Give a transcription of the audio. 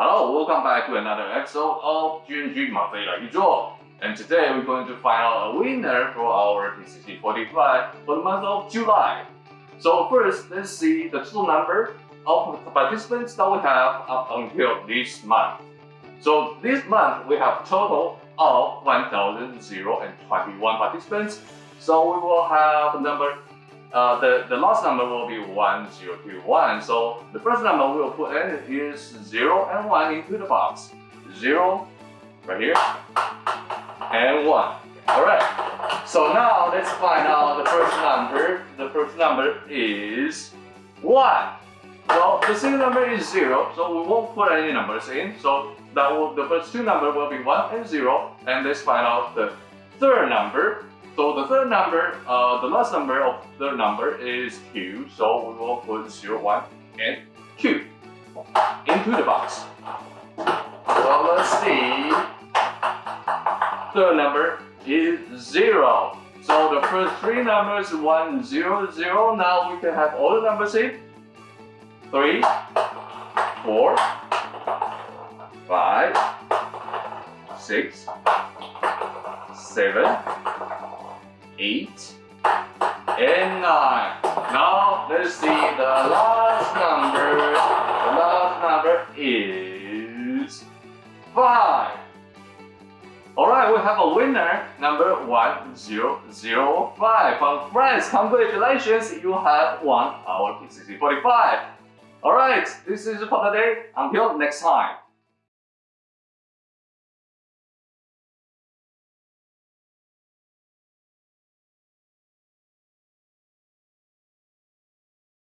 Hello, welcome back to another episode of GNG Mafei Like Draw. And today we're going to find out a winner for our PCC45 for the month of July. So first, let's see the total number of participants that we have up until this month. So this month we have total of 1,021 participants. So we will have number uh, the, the last number will be 1021. So the first number we will put in is 0 and 1 into the box. 0 right here and 1. Alright, so now let's find out the first number. The first number is 1. Well, the second number is 0, so we won't put any numbers in. So that will, the first two numbers will be 1 and 0. And let's find out the third number. So the third number, uh, the last number of the number is q, so we will put 0, 1, and q into the box. So let's see. Third number is 0. So the first three numbers 1, 0, 0. Now we can have all the numbers in. 3, 4, 5, 6, 7, 8, and 9. Now let's see the last number. The last number is 5. Alright, we have a winner, number 1005. From France, congratulations, you have won our PCC 45. Alright, this is for today. Until next time.